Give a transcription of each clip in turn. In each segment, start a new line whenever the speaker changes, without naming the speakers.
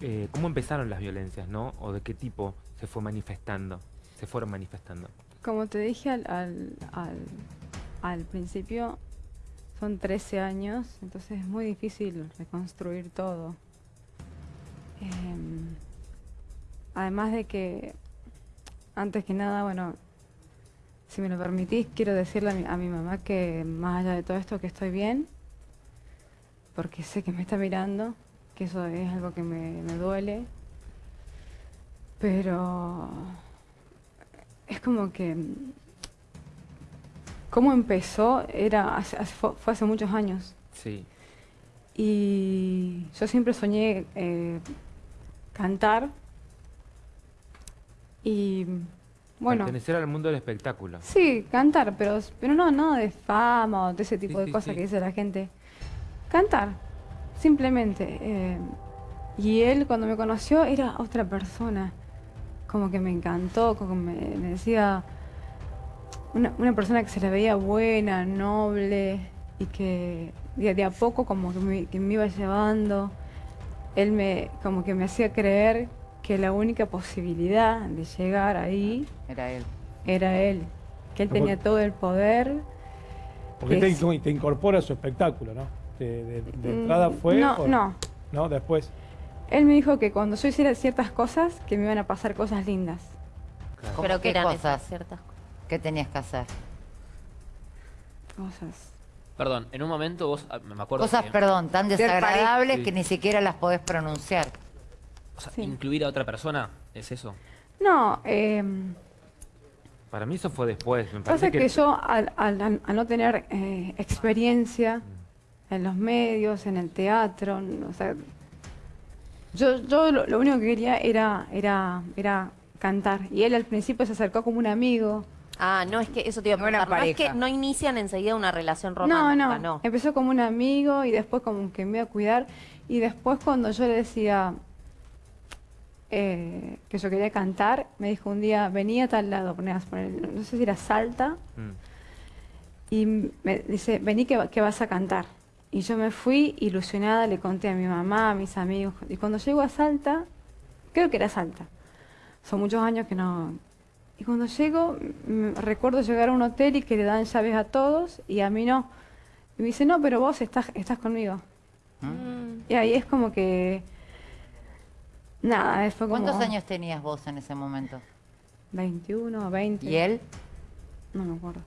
eh, cómo empezaron las violencias, ¿no? O de qué tipo se fue manifestando, se fueron manifestando.
Como te dije al, al, al, principio, son 13 años, entonces es muy difícil reconstruir todo. Em, además de que, antes que nada, bueno, si me lo permitís, quiero decirle a mi, a mi mamá que más allá de todo esto, que estoy bien, porque sé que me está mirando, que eso es algo que me, me duele, pero es como que cómo empezó era hace- hace- fue, hace muchos años
Sí.
y yo siempre soñé eh, cantar y bueno
Pertenecer al mundo del espectáculo.
sí cantar pero pero no no de fama o de ese tipo
Sí,
de
sí,
cosas
sí.
que dice la gente cantar simplemente eh, y él cuando me conoció era otra persona como que me encantó como me, me decía una, una persona que se la veía buena, noble y que de, de a poco como que me, que me iba llevando. Él me como que me hacía creer que la única posibilidad de llegar ahí
Era él.
era él, que él tenía todo el poder.
Porque te incorpora a su espectáculo, ¿no? De, de- de
Mm,
entrada fue...
No,
o-
no.
¿No? Después.
Él me dijo que cuando yo hiciera ciertas cosas, que me iban a pasar cosas lindas.
Claro.
¿Cómo
Pero
qué
que eran
cosas?
esas ciertas cosas.
¿Qué tenías que hacer?
Cosas.
Perdón, en un momento vos, ah, me acuerdo
Cosas,
que,
perdón, tan desagradables
Sí.
que ni siquiera las podés pronunciar.
o sea,
Sí.
incluir a otra persona, ¿es eso?
No, eh,
Para mí eso fue después. Me
pasa
parece
que, yo al, al- al- al no tener eh, experiencia en los medios, en el teatro, o sea, yo, yo lo, lo único que quería era, era, era cantar. Y él al principio se acercó como un amigo.
Ah, no es que eso te iba a
No
preguntar. No es que no inician enseguida una relación
No,
romántica,
no,
no.
Empezó como un amigo y después como que me iba a cuidar. Y después cuando yo le decía eh, que yo quería cantar, me dijo un día, venía a tal lado, ponías poner, no sé si era Salta,
Mm.
y me dice, vení que, va- que vas a cantar. Y yo me fui ilusionada, le conté a mi mamá, a mis amigos. Y cuando llego a Salta, creo que era Salta, son muchos años que no... Y cuando llego, recuerdo llegar a un hotel y que le dan llaves a todos y a mí no. Y me dice, no, pero vos estás, estás conmigo.
Mm.
Y ahí es como que... Nada, fue como...
¿Cuántos años tenías vos en ese momento?
21, 20.
¿Y él?
No me acuerdo.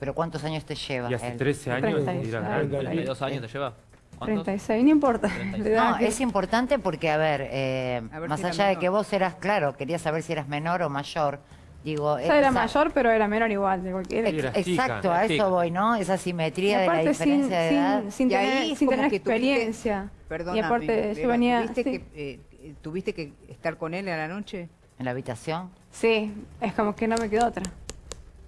¿Pero cuántos años te lleva
Y hace
él?
13 años
y
32 años te lleva. ¿Cuántos?
36, no importa.
36.
La edad
No, es importante porque, a ver, eh,
A ver
más
si
allá de
menor.
que vos eras, claro, quería saber si eras menor o mayor. Digo,
Ya era
esa-
mayor, pero era menor igual. De cualquier...
Chica,
Exacto, a eso
chica.
voy, ¿no? Esa simetría de la
sin,
diferencia de edad.
sin, sin
Y ahí
tener,
es
sin
como
tener
que tuviste-
experiencia.
Perdóname,
y aparte yo
pero
venía...
¿tuviste,
sí.
que, eh, eh, ¿Tuviste que estar con él a la noche?
En la habitación.
Sí, es como que no me quedó otra.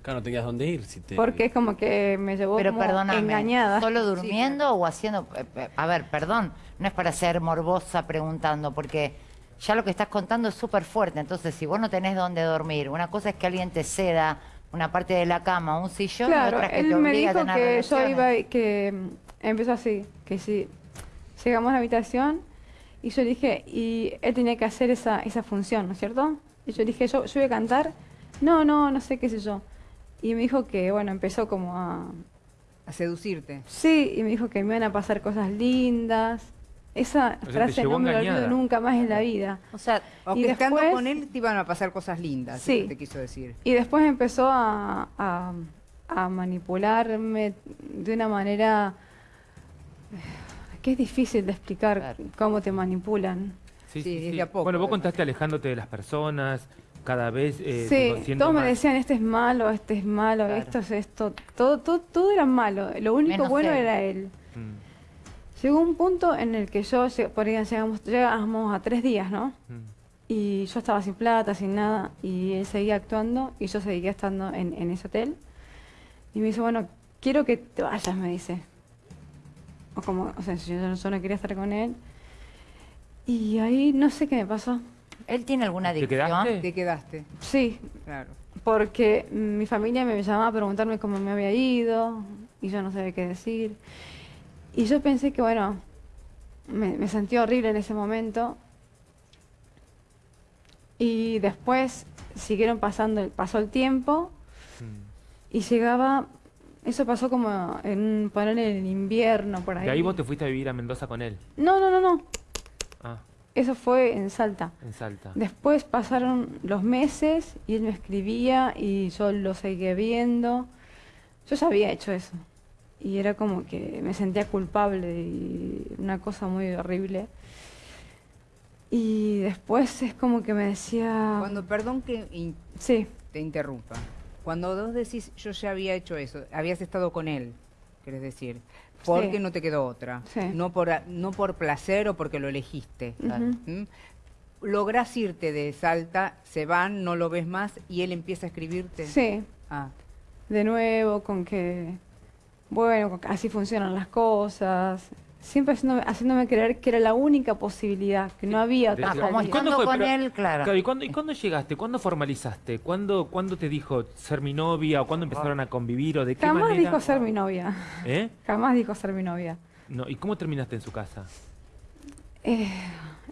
Claro, no tenías dónde ir. Si te...
Porque es como que me llevó
Pero
como
perdóname,
engañada.
¿solo durmiendo o haciendo...? eh, A ver, perdón, no es para ser morbosa preguntando, porque ya lo que estás contando es súper fuerte. Entonces, si vos no tenés dónde dormir, una cosa es que alguien te ceda una parte de la cama, un sillón, y
Claro,
otra es que
él
te
me
obliga a
dijo
tener
que yo iba, y- que mm, empezó así, que si llegamos a la habitación y yo dije, y él tenía que hacer esa, esa función, ¿no es cierto? Y yo dije, yo, yo voy a cantar, no, no, no sé qué sé yo. Y me dijo que, bueno, empezó como a...
A seducirte.
Sí, y me dijo que me iban a pasar cosas lindas. Esa frase no me la olvido nunca más en la vida.
O sea,
O
Y
que estando
después-
con él te iban a pasar cosas lindas,
Sí.
te quiso decir.
Y después empezó a, a- a manipularme de una manera que es difícil de explicar
Claro.
cómo te manipulan.
Sí,
Sí,
sí, sí.
a poco,
Bueno, vos contaste alejándote de las personas, cada vez eh,
sí, todos me
más-
decían, este es malo, este es malo,
Claro.
esto es esto, todo, todo, todo era malo, lo único
Menos
bueno
él.
era él.
Mm,
Llegó un punto en el que yo, por ahí llegamos, llegamos a tres días, ¿no?
mm.
Y yo estaba sin plata, sin nada, y él seguía actuando y yo seguía estando en, en ese hotel. Y me dice, bueno, quiero que te vayas, me dice. O como, o sea, si yo, yo no quería estar con él. Y ahí no sé qué me pasó.
¿Él tiene alguna
¿Te
adicción?
quedaste?
Te quedaste,
Sí,
claro.
porque mi familia me llamaba a preguntarme cómo me había ido y yo no sabía qué decir. Y yo pensé que, bueno, me, me sentí horrible en ese momento Y después siguieron pasando, pasó el tiempo
Mm.
y llegaba, eso pasó como en poner en el invierno por ahí.
De ahí vos te fuiste a vivir a Mendoza con él.
No, no, no, no. Eso fue en Salta.
en Salta.
Después pasaron los meses y él me escribía y yo lo seguía viendo. Yo ya había hecho eso. Y era como que me sentía culpable y una cosa muy horrible. Y después es como que me decía...
Cuando, perdón que in-
Sí,
te interrumpa. Cuando vos decís, yo ya había hecho eso, habías estado con él, querés decir, porque
Sí.
no te quedó otra.
Sí.
No, por, no por placer o porque lo elegiste. ¿Mm? Lográs irte de Salta, se van, no lo ves más y él empieza a escribirte.
sí.
Ah,
De nuevo, con que, bueno, así funcionan las cosas. Siempre haciéndome, haciéndome creer que era la única posibilidad, que no había otra
Ah, como
salida.
¿Cuándo
estando
fue?
con
Pero-
él, claro.
Claro, ¿y cuándo, ¿y cuándo llegaste? ¿Cuándo formalizaste? ¿Cuándo, ¿Cuándo te dijo ser mi novia? ¿O cuándo empezaron a convivir? ¿O de qué
Jamás
manera?
dijo ser mi novia.
¿Eh?
Jamás dijo ser mi novia.
No, ¿Y cómo terminaste en su casa?
Eh,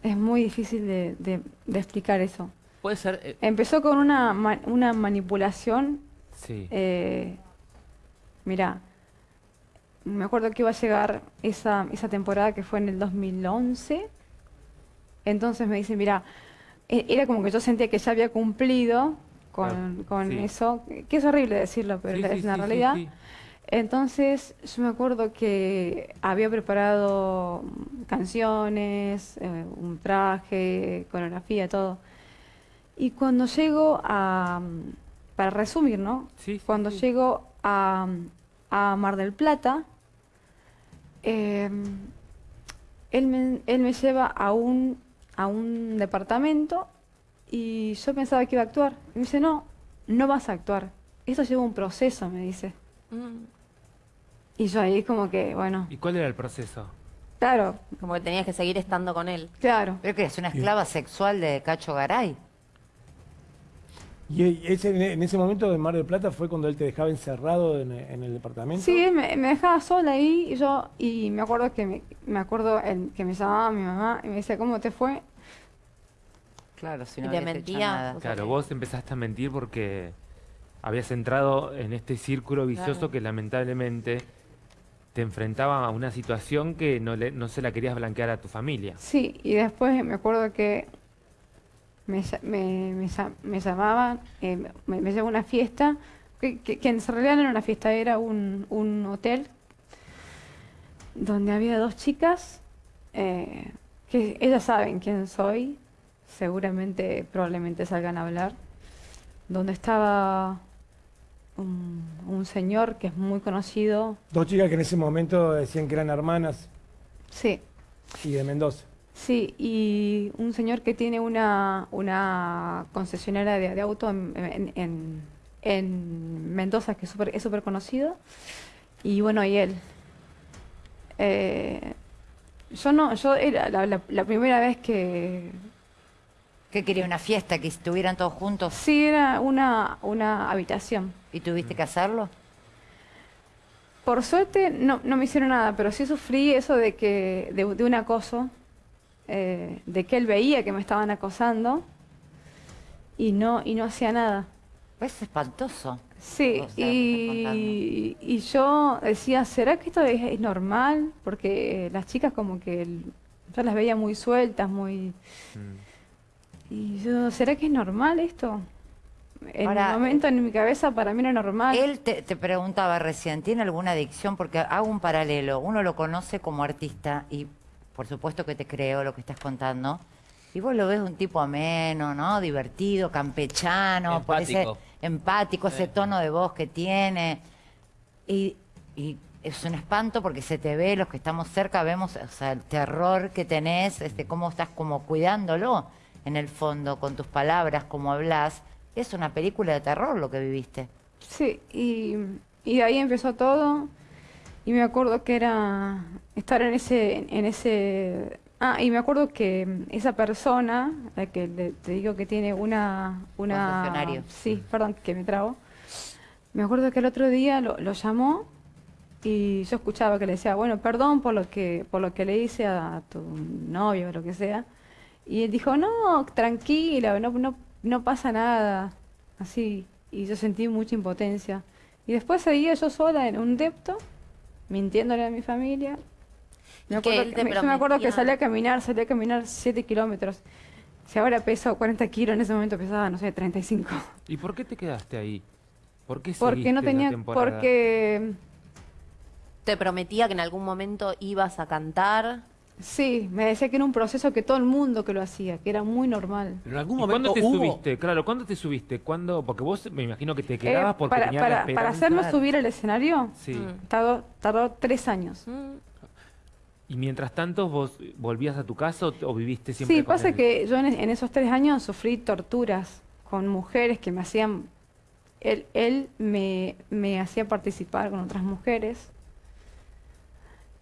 es muy difícil de, de- de explicar eso.
Puede ser. eh,
Empezó con una, una manipulación.
Sí.
Eh, mira, me acuerdo que iba a llegar esa, esa temporada que fue en el 2011. Entonces me dice, mira, e- era como que yo sentía que ya había cumplido con, con
sí.
eso, que es horrible decirlo, pero
Sí,
es
sí,
una realidad. Entonces yo me acuerdo que había preparado canciones, eh, un traje, coreografía, todo. Y cuando llego a, para resumir, ¿no?
Sí,
Cuando llego a, a Mar del Plata, eh, él, me, él me lleva a un, a un departamento y yo pensaba que iba a actuar. Y me dice, no, no vas a actuar. Eso lleva un proceso, me dice.
Mm.
Y yo ahí como que, bueno,
¿Y cuál era el proceso?
claro,
Como que tenías que seguir estando con él.
claro.
¿Pero que es una esclava sexual de Cacho Garay?
Y e- ese, en ese momento de Mar del Plata fue cuando él te dejaba encerrado en, en el departamento.
Sí, él me, me dejaba sola ahí y yo, y me acuerdo que me, me acuerdo el, que me llamaba mi mamá y me decía, ¿cómo te fue?
Claro, si
Y
no
te mentía.
nada.
Claro, vos empezaste a mentir porque habías entrado en este círculo vicioso
Claro.
que lamentablemente te enfrentaba a una situación que no, le- no se la querías blanquear a tu familia.
Sí, y después me acuerdo que me, me, me me llamaban, eh, me, me llevó a una fiesta, que, que, que en realidad no era una fiesta, era un, un hotel donde había dos chicas, eh, que ellas saben quién soy, seguramente, probablemente salgan a hablar, donde estaba un, un señor que es muy conocido,
Dos chicas que en ese momento decían que eran hermanas.
Sí,
y de Mendoza.
Sí, y un señor que tiene una, una concesionaria de, de auto en, en- en- en Mendoza, que es súper es súper conocido. Y bueno, y él. Eh, yo no, yo era la, la- la primera vez que...
¿Qué quería? ¿Una fiesta? ¿Que estuvieran todos juntos
Sí, era una, una habitación.
y tuviste que hacerlo?
Por suerte no, no me hicieron nada, pero sí sufrí eso de que de, de un acoso, eh, de que él veía que me estaban acosando y no y no hacía nada.
Es espantoso.
Sí,
O sea,
y, y yo decía, ¿será que esto es, es normal? Porque las chicas como que el- yo las veía muy sueltas, muy...
Mm.
Y yo, ¿será que es normal esto? En
Ahora,
el momento en mi cabeza para mí era normal.
Él te, te preguntaba recién, ¿tiene alguna adicción? Porque hago un paralelo. Uno lo conoce como artista y por supuesto que te creo lo que estás contando. Y vos lo ves un tipo ameno, ¿no? Divertido, campechano, por ese-
Empático.
empático, ese tono de voz que tiene. Y, y es un espanto porque se te ve, los que estamos cerca vemos o sea, el terror que tenés, este, cómo estás como cuidándolo en el fondo, con tus palabras, cómo hablas. Es una película de terror lo que viviste.
Sí, y, y de ahí empezó todo. Y me acuerdo que era estar en ese, en ese. Ah, y me acuerdo que esa persona, la que le- te digo que tiene una, una. Sí, perdón, que me trago. Me acuerdo que el otro día lo, lo llamó y yo escuchaba que le decía, bueno, perdón por lo que, por lo que le hice a tu novio o lo que sea. Y él dijo, no, tranquila, no, no, no pasa nada. Así. Y yo sentí mucha impotencia. Y después seguía yo sola en un depto, mintiéndole a mi familia. Me
que
acuerdo
él
que- me- yo me acuerdo que salí a caminar, salí a caminar 7 kilómetros. Si ahora peso 40 kilos, en ese momento pesaba, no sé, 35.
¿Y por qué te quedaste ahí? ¿Por qué
Porque no tenía, porque
Te prometía que en algún momento ibas a cantar.
Sí, me decía que era un proceso que todo el mundo que lo hacía, que era muy normal.
Pero en algún
¿Y
momento
cuándo te
hubo...
subiste? Claro, ¿cuándo te subiste? ¿Cuándo? Porque vos me imagino que te
Eh,
quedabas porque
para,
tenías la
para, hacerme subir al escenario,
Sí.
Mm.
tardó, tardó tres años.
Mm.
Y mientras tanto, ¿vos volvías a tu casa o, o viviste siempre
Sí,
con
pasa
él?
que yo en, en esos tres años sufrí torturas con mujeres que me hacían... Él, él me, me hacía participar con otras mujeres.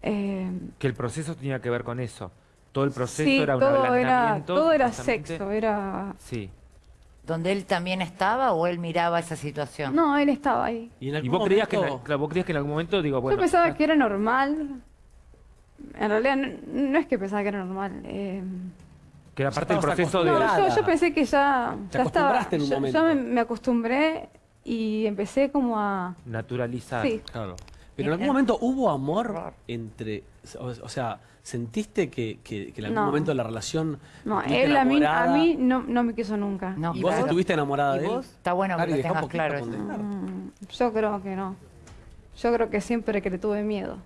Eh,
Que el proceso tenía que ver con eso. Todo el proceso
sí,
era un
todo era, todo era sexo, era...
Sí.
¿Donde él también estaba o él miraba esa situación?
No, él estaba ahí.
Y, en
Y
algún
vos creías, que en, claro, vos creías que en algún momento, digo, bueno...
yo pensaba que era normal. En realidad no, no es que pensaba que era normal. eh,
que era parte del proceso de...
no, yo, yo pensé que ya,
Te
ya estaba.
acostumbraste en un
yo,
momento.
yo me, me acostumbré y empecé como a...
Naturalizar.
Sí,
Claro. Pero en algún momento hubo amor entre... O, o sea, ¿sentiste que, que- que en algún
No.
momento la relación...
no, él a mí, a mí no, no me quiso nunca.
No,
¿Y vos estuviste enamorada
¿Y
de él?
vos?
Está bueno que lo tengas claro. eso.
Mm, yo creo que no. Yo creo que siempre que le tuve miedo.